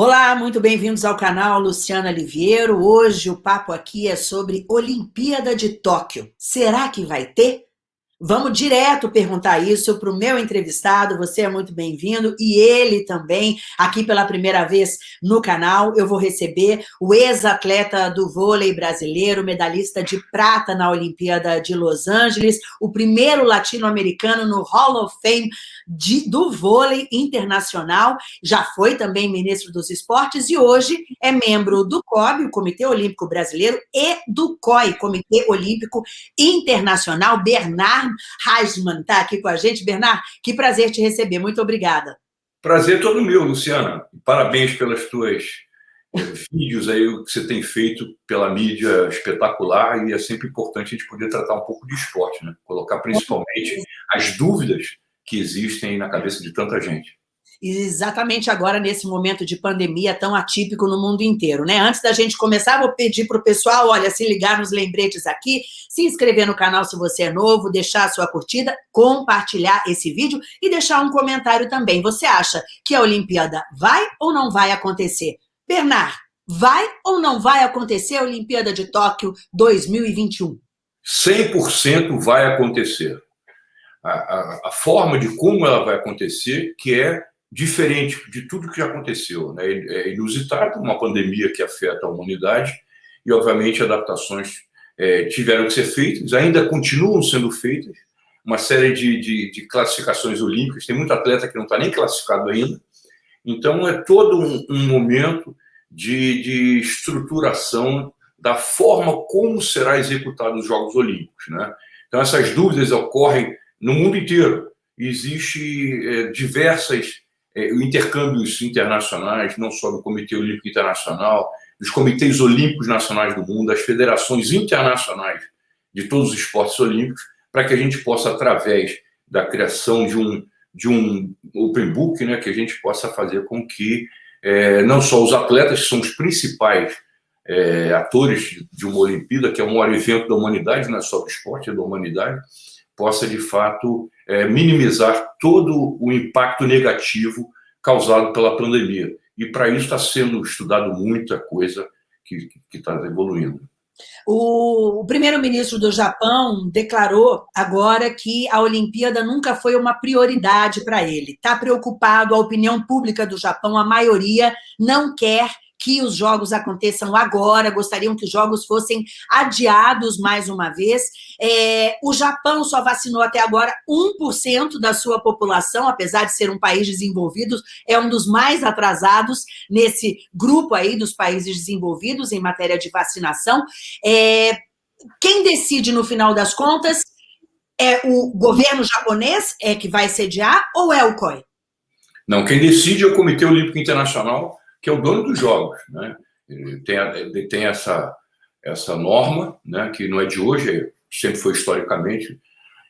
Olá, muito bem-vindos ao canal Luciana Liviero. Hoje o papo aqui é sobre Olimpíada de Tóquio. Será que vai ter? Vamos direto perguntar isso para o meu entrevistado, você é muito bem-vindo, e ele também, aqui pela primeira vez no canal, eu vou receber o ex-atleta do vôlei brasileiro, medalhista de prata na Olimpíada de Los Angeles, o primeiro latino-americano no Hall of Fame de, do vôlei internacional, já foi também ministro dos esportes e hoje é membro do COB, o Comitê Olímpico Brasileiro, e do COI, Comitê Olímpico Internacional, Bernardo Reisman está aqui com a gente. Bernardo, que prazer te receber. Muito obrigada. Prazer todo meu, Luciana. Parabéns pelas tuas eh, vídeos aí que você tem feito pela mídia espetacular e é sempre importante a gente poder tratar um pouco de esporte, né? Colocar principalmente as dúvidas que existem na cabeça de tanta gente exatamente agora, nesse momento de pandemia tão atípico no mundo inteiro, né? Antes da gente começar, vou pedir para o pessoal, olha, se ligar nos lembretes aqui, se inscrever no canal se você é novo, deixar a sua curtida, compartilhar esse vídeo e deixar um comentário também. Você acha que a Olimpíada vai ou não vai acontecer? Bernard, vai ou não vai acontecer a Olimpíada de Tóquio 2021? 100% vai acontecer. A, a, a, forma de como ela vai acontecer, que é diferente de tudo que já aconteceu. Né? É inusitado, uma pandemia que afeta a humanidade e, obviamente, adaptações é, tiveram que ser feitas, ainda continuam sendo feitas, uma série de, de, de classificações olímpicas, tem muito atleta que não está nem classificado ainda, então é todo um, um momento de, de, estruturação da forma como será executado os Jogos Olímpicos. Né? Então essas dúvidas ocorrem no mundo inteiro, existe é, diversas é, intercâmbios internacionais, não só do Comitê Olímpico Internacional, dos comitês olímpicos nacionais do mundo, das federações internacionais de todos os esportes olímpicos, para que a gente possa, através da criação de um, de um open book, né, que a gente possa fazer com que é, não só os atletas, que são os principais é, atores de uma Olimpíada, que é o maior evento da humanidade, não é só do esporte, é da humanidade, possa, de fato, é, minimizar todo o impacto negativo causado pela pandemia. E, para isso, está sendo estudado muita coisa que está evoluindo. O, primeiro-ministro do Japão declarou agora que a Olimpíada nunca foi uma prioridade para ele. Está preocupado, a opinião pública do Japão, a maioria não quer que os jogos aconteçam agora, gostariam que os jogos fossem adiados mais uma vez. É, o Japão só vacinou até agora 1% da sua população, apesar de ser um país desenvolvido, é um dos mais atrasados nesse grupo aí dos países desenvolvidos em matéria de vacinação. É, quem decide, no final das contas, é o governo japonês é que vai sediar ou é o COI? Não, quem decide é o Comitê Olímpico Internacional, que é o dono dos jogos. Né? Ele, tem, ele tem essa, essa norma, né, que não é de hoje, sempre foi historicamente,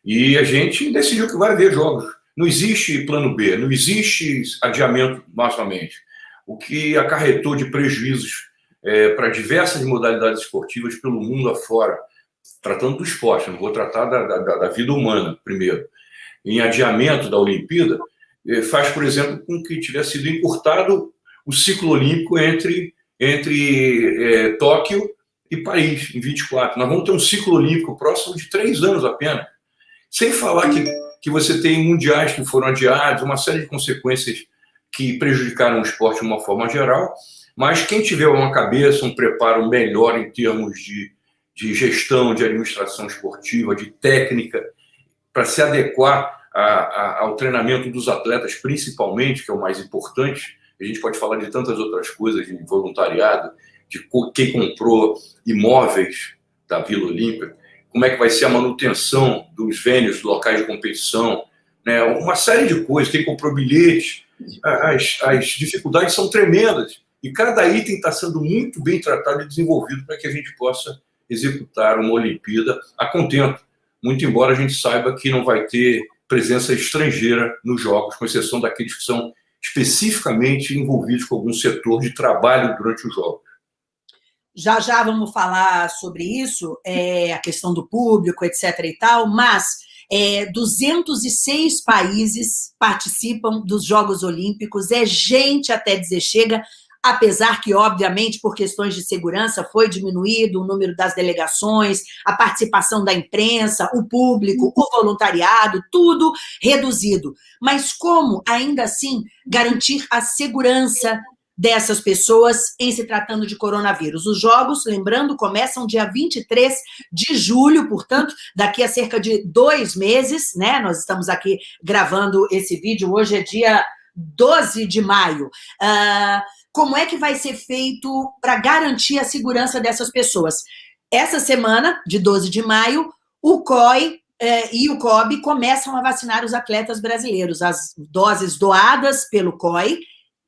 e a gente decidiu que vai haver jogos. Não existe plano B, não existe adiamento novamente. O que acarretou de prejuízos é, para diversas modalidades esportivas pelo mundo afora, tratando do esporte, não vou tratar da, da, da vida humana primeiro. Em adiamento da Olimpíada, é, faz, por exemplo, com que tivesse sido encurtado o ciclo olímpico entre, entre é, Tóquio e Paris, em 24. Nós vamos ter um ciclo olímpico próximo de três anos apenas. Sem falar que, que você tem mundiais que foram adiados, uma série de consequências que prejudicaram o esporte de uma forma geral, mas quem tiver uma cabeça, um preparo melhor em termos de, de gestão, de administração esportiva, de técnica, para se adequar a, a, ao treinamento dos atletas, principalmente, que é o mais importante, a gente pode falar de tantas outras coisas, de voluntariado, de quem comprou imóveis da Vila Olímpia, como é que vai ser a manutenção dos vênios, locais de competição, né? uma série de coisas, quem comprou bilhetes, as, as dificuldades são tremendas, e cada item está sendo muito bem tratado e desenvolvido para que a gente possa executar uma Olimpíada a contento, muito embora a gente saiba que não vai ter presença estrangeira nos jogos, com exceção daqueles que são especificamente envolvidos com algum setor de trabalho durante os jogos. Já já vamos falar sobre isso, é, a questão do público, etc. e tal, mas é, 206 países participam dos Jogos Olímpicos, é gente até dizer chega, apesar que, obviamente, por questões de segurança, foi diminuído o número das delegações, a participação da imprensa, o público, o voluntariado, tudo reduzido. Mas como, ainda assim, garantir a segurança dessas pessoas em se tratando de coronavírus. Os jogos, lembrando, começam dia 23 de julho, portanto, daqui a cerca de dois meses, né? Nós estamos aqui gravando esse vídeo, hoje é dia 12 de maio. Uh, como é que vai ser feito para garantir a segurança dessas pessoas? Essa semana, de 12 de maio, o COI eh, e o COB começam a vacinar os atletas brasileiros. As doses doadas pelo COI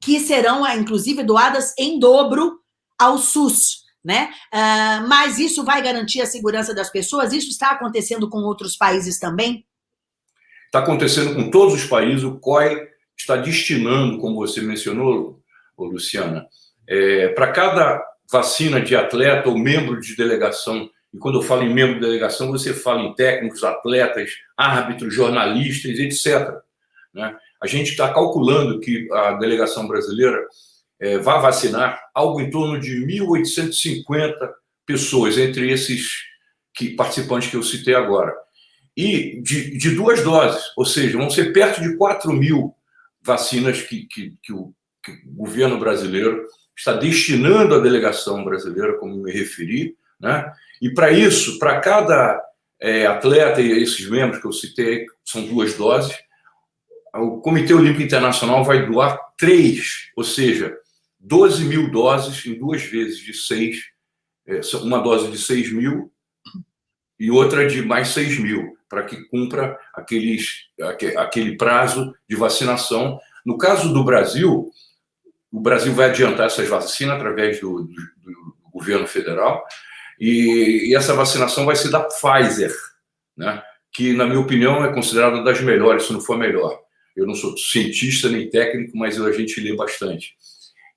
que serão, ah, inclusive, doadas em dobro ao SUS. Né? Uh, mas isso vai garantir a segurança das pessoas? Isso está acontecendo com outros países também? Está acontecendo com todos os países. O COI está destinando, como você mencionou, Luciana, é, para cada vacina de atleta ou membro de delegação, e quando eu falo em membro de delegação, você fala em técnicos, atletas, árbitros, jornalistas, etc. Né? A gente está calculando que a delegação brasileira é, vai vacinar algo em torno de 1.850 pessoas, entre esses que, participantes que eu citei agora. E de, de duas doses, ou seja, vão ser perto de 4 mil vacinas que, que, que, o, que o governo brasileiro está destinando à delegação brasileira, como me referi, né? E para isso, para cada é, atleta e esses membros que eu citei, são duas doses, o Comitê Olímpico Internacional vai doar três, ou seja, 12 mil doses em duas vezes de seis, é, uma dose de 6 mil e outra de mais 6 mil, para que cumpra aqueles, aquele prazo de vacinação. No caso do Brasil, o Brasil vai adiantar essas vacinas através do, do, do governo federal, e, e, essa vacinação vai ser da Pfizer, né? que, na minha opinião, é considerada das melhores, se não for a melhor. Eu não sou cientista nem técnico, mas a gente lê bastante.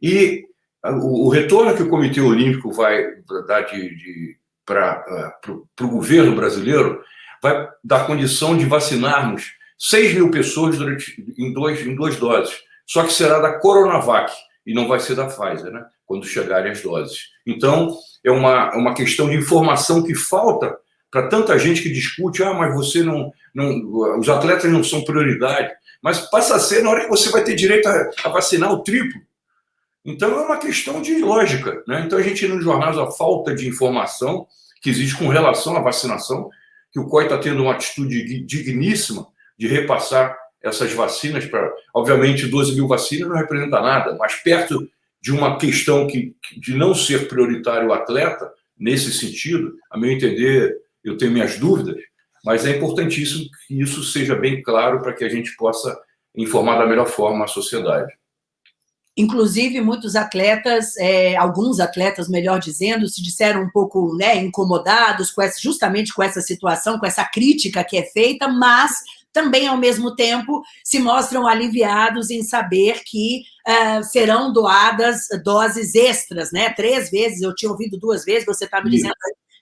E o, o retorno que o Comitê Olímpico vai dar de, de para o governo brasileiro vai dar condição de vacinarmos 6 mil pessoas durante, em, dois, em duas doses. Só que será da Coronavac e não vai ser da Pfizer, né? quando chegarem as doses. Então, é uma, uma questão de informação que falta para tanta gente que discute, ah, mas você não, não, os atletas não são prioridade mas passa a ser na hora que você vai ter direito a, a vacinar o triplo. Então é uma questão de lógica. Né? Então a gente nos jornais a falta de informação que existe com relação à vacinação, que o COI está tendo uma atitude digníssima de repassar essas vacinas para. Obviamente, 12 mil vacinas não representa nada, mas perto de uma questão que, de não ser prioritário o atleta, nesse sentido, a meu entender, eu tenho minhas dúvidas, mas é importantíssimo que isso seja bem claro para que a gente possa informar da melhor forma a sociedade. Inclusive, muitos atletas, é, alguns atletas, melhor dizendo, se disseram um pouco né, incomodados com essa, justamente com essa situação, com essa crítica que é feita, mas também, ao mesmo tempo, se mostram aliviados em saber que uh, serão doadas doses extras, né? Três vezes, eu tinha ouvido duas vezes, você está me dizendo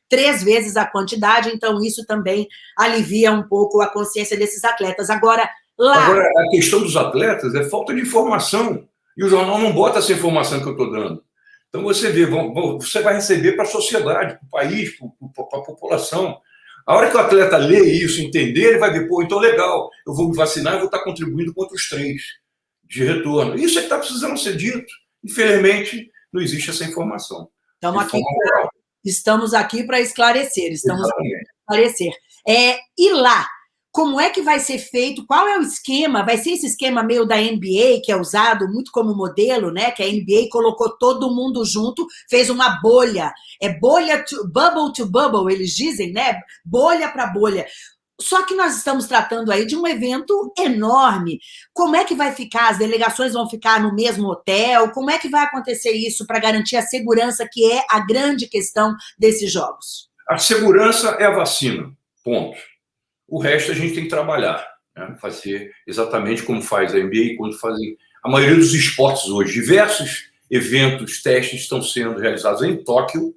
três vezes a quantidade, então isso também alivia um pouco a consciência desses atletas. Agora, lá... Agora, a questão dos atletas é falta de informação, e o jornal não bota essa informação que eu estou dando. Então, você vê, você vai receber para a sociedade, para o país, para a população. A hora que o atleta lê isso, entender, ele vai ver, pô, então legal, eu vou me vacinar e vou estar contribuindo contra os três de retorno. Isso é que está precisando ser dito. Infelizmente, não existe essa informação. Estamos aqui Estamos aqui para esclarecer, estamos aqui para esclarecer. É, e lá, como é que vai ser feito? Qual é o esquema? Vai ser esse esquema meio da NBA, que é usado muito como modelo, né? Que a NBA colocou todo mundo junto, fez uma bolha. É bolha, to, bubble to bubble, eles dizem, né? Bolha para bolha. Só que nós estamos tratando aí de um evento enorme. Como é que vai ficar? As delegações vão ficar no mesmo hotel? Como é que vai acontecer isso para garantir a segurança, que é a grande questão desses jogos? A segurança é a vacina, ponto. O resto a gente tem que trabalhar, né? fazer exatamente como faz a NBA, quando fazem a maioria dos esportes hoje. Diversos eventos, testes estão sendo realizados em Tóquio,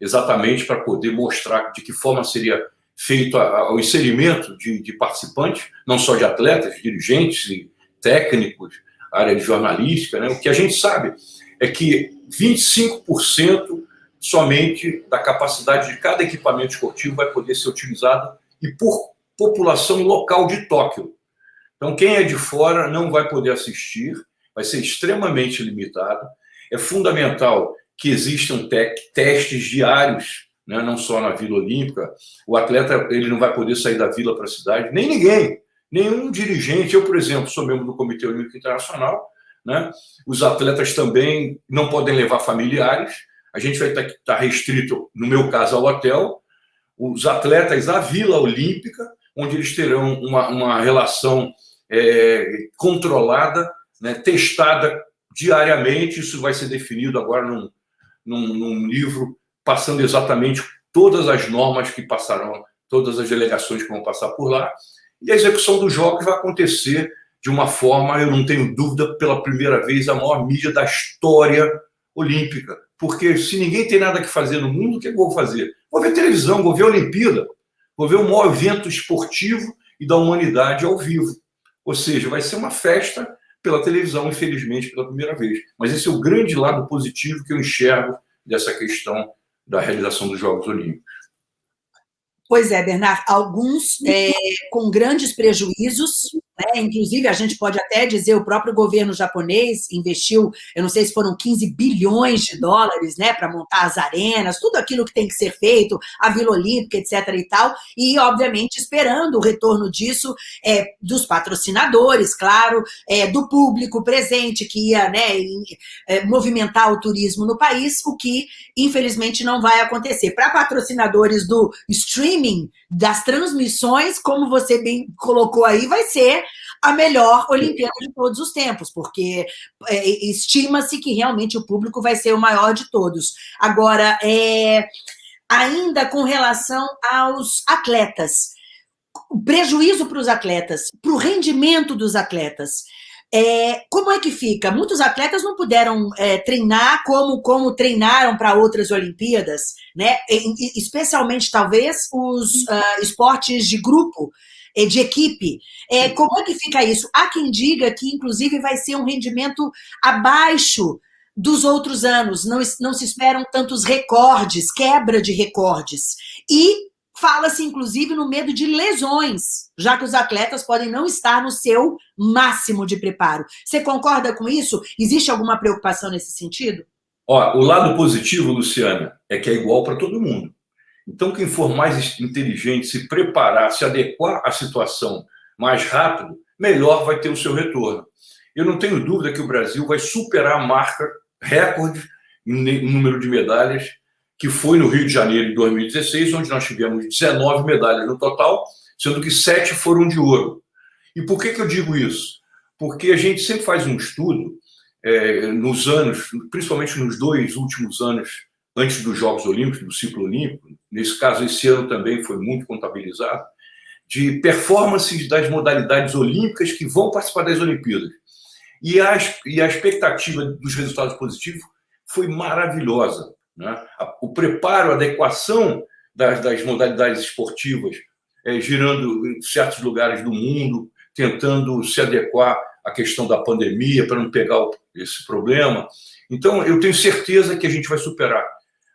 exatamente para poder mostrar de que forma seria feito ao inserimento de, de, participantes, não só de atletas, dirigentes e técnicos, área de jornalística, né? o que a gente sabe é que 25% somente da capacidade de cada equipamento esportivo vai poder ser utilizado e por população local de Tóquio. Então, quem é de fora não vai poder assistir, vai ser extremamente limitado. É fundamental que existam testes diários, né, não só na Vila Olímpica. O atleta ele não vai poder sair da vila para a cidade, nem ninguém, nenhum dirigente. Eu, por exemplo, sou membro do Comitê Olímpico Internacional. Né? Os atletas também não podem levar familiares. A gente vai estar restrito, no meu caso, ao hotel. Os atletas à Vila Olímpica, onde eles terão uma, uma relação é, controlada, né, testada diariamente. Isso vai ser definido agora num, num, num, livro, passando exatamente todas as normas que passarão, todas as delegações que vão passar por lá. E a execução dos jogos vai acontecer de uma forma, eu não tenho dúvida, pela primeira vez, a maior mídia da história olímpica. Porque se ninguém tem nada que fazer no mundo, o que eu vou fazer? Vou ver televisão, vou ver Olimpíada, vou ver o maior evento esportivo e da humanidade ao vivo. Ou seja, vai ser uma festa pela televisão, infelizmente, pela primeira vez. Mas esse é o grande lado positivo que eu enxergo dessa questão da realização dos Jogos Olímpicos. Pois é, Bernard, alguns é, com grandes prejuízos, né? inclusive a gente pode até dizer, o próprio governo japonês investiu, eu não sei se foram 15 bilhões de dólares né, para montar as arenas, tudo aquilo que tem que ser feito, a Vila Olímpica, etc. e tal, e obviamente esperando o retorno disso é, dos patrocinadores, claro, é, do público presente que ia né, em, é, movimentar o turismo no país, o que infelizmente não vai acontecer. Para patrocinadores do streaming, das transmissões, como você bem colocou aí, vai ser a melhor Olimpíada de todos os tempos, porque é, estima-se que realmente o público vai ser o maior de todos. Agora, é, ainda com relação aos atletas, o prejuízo para os atletas, para o rendimento dos atletas. É, como é que fica? Muitos atletas não puderam é, treinar como, como treinaram para outras Olimpíadas, né? E, especialmente, talvez, os uh, esportes de grupo, de equipe. É, como é que fica isso? Há quem diga que, inclusive, vai ser um rendimento abaixo dos outros anos, não, não se esperam tantos recordes, quebra de recordes. E Fala-se, inclusive, no medo de lesões, já que os atletas podem não estar no seu máximo de preparo. Você concorda com isso? Existe alguma preocupação nesse sentido? Ó, o lado positivo, Luciana, é que é igual para todo mundo. Então, quem for mais inteligente, se preparar, se adequar à situação mais rápido, melhor vai ter o seu retorno. Eu não tenho dúvida que o Brasil vai superar a marca recorde em número de medalhas que foi no Rio de Janeiro em 2016, onde nós tivemos 19 medalhas no total, sendo que sete foram de ouro. E por que, que eu digo isso? Porque a gente sempre faz um estudo é, nos anos, principalmente nos dois últimos anos antes dos Jogos Olímpicos, do ciclo olímpico, nesse caso, esse ano também foi muito contabilizado, de performances das modalidades olímpicas que vão participar das Olimpíadas. E a, e a expectativa dos resultados positivos foi maravilhosa. Né? O preparo, a adequação das, das modalidades esportivas, é, girando em certos lugares do mundo, tentando se adequar à questão da pandemia para não pegar esse problema. Então, eu tenho certeza que a gente vai superar.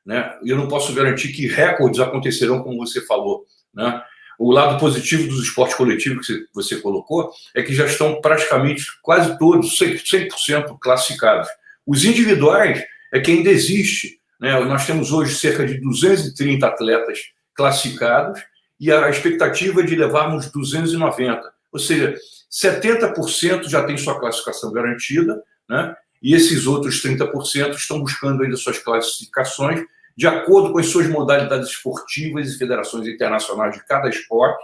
Né? Eu não posso garantir que recordes acontecerão, como você falou. Né? O lado positivo dos esportes coletivos que você colocou é que já estão praticamente quase todos 100% classificados. Os individuais é que ainda existe né? Nós temos hoje cerca de 230 atletas classificados e a expectativa é de levarmos 290. Ou seja, 70% já tem sua classificação garantida, né? E esses outros 30% estão buscando ainda suas classificações de acordo com as suas modalidades esportivas e federações internacionais de cada esporte,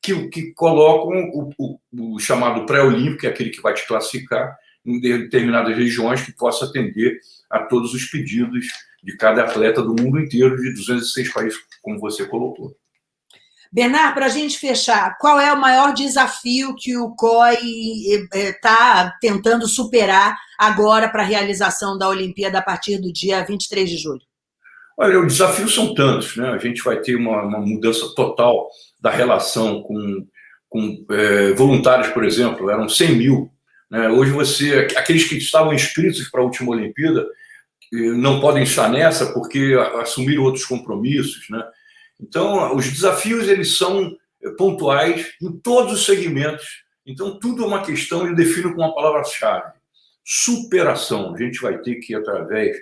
que, que colocam o, o, o chamado pré-olímpico, que é aquele que vai te classificar em determinadas regiões, que possa atender a todos os pedidos de cada atleta do mundo inteiro, de 206 países, como você colocou. Bernard, para a gente fechar, qual é o maior desafio que o COI está eh, tentando superar agora para a realização da Olimpíada a partir do dia 23 de julho? Olha, os desafios são tantos, né? A gente vai ter uma, uma mudança total da relação com, com é, voluntários, por exemplo, eram 100 mil Né? Hoje você, aqueles que estavam inscritos para a última Olimpíada, não podem estar nessa porque assumiram outros compromissos, né? Então, os desafios eles são pontuais em todos os segmentos. Então, tudo é uma questão, eu defino com uma palavra-chave: superação. A gente vai ter que, através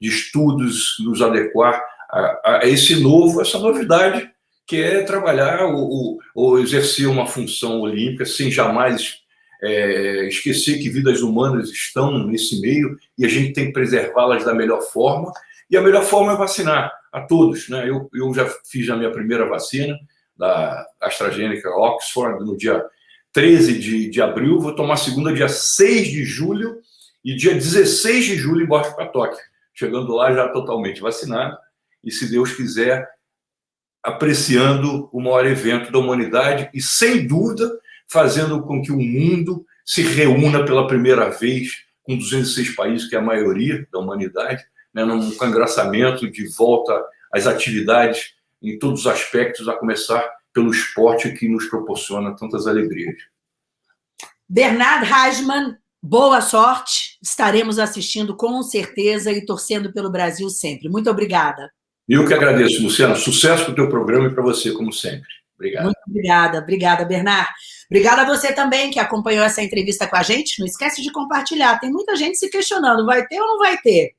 de estudos, nos adequar a, a esse novo, essa novidade, que é trabalhar ou, ou exercer uma função olímpica sem jamais é, esquecer que vidas humanas estão nesse meio e a gente tem que preservá-las da melhor forma. E a melhor forma é vacinar a todos. Né? Eu, eu já fiz a minha primeira vacina, da AstraZeneca Oxford, no dia 13 de, de abril, vou tomar a segunda dia 6 de julho e dia 16 de julho embarco para Tóquio. Chegando lá já totalmente vacinado e, se Deus quiser, apreciando o maior evento da humanidade e, sem dúvida, fazendo com que o mundo se reúna pela primeira vez com 206 países, que é a maioria da humanidade, né, num congraçamento de volta às atividades em todos os aspectos, a começar pelo esporte que nos proporciona tantas alegrias. Bernard Hasman, boa sorte. Estaremos assistindo com certeza e torcendo pelo Brasil sempre. Muito obrigada. Eu que agradeço, Luciana. Sucesso para o teu programa e para você, como sempre. Obrigado. Muito obrigada. Obrigada, Bernard. Obrigada a você também que acompanhou essa entrevista com a gente. Não esquece de compartilhar. Tem muita gente se questionando, vai ter ou não vai ter?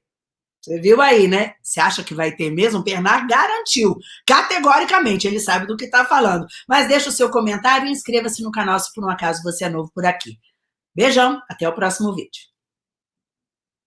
Você viu aí, né? Você acha que vai ter mesmo? Bernard garantiu, categoricamente, ele sabe do que está falando. Mas deixa o seu comentário e inscreva-se no canal se por um acaso você é novo por aqui. Beijão, até o próximo vídeo.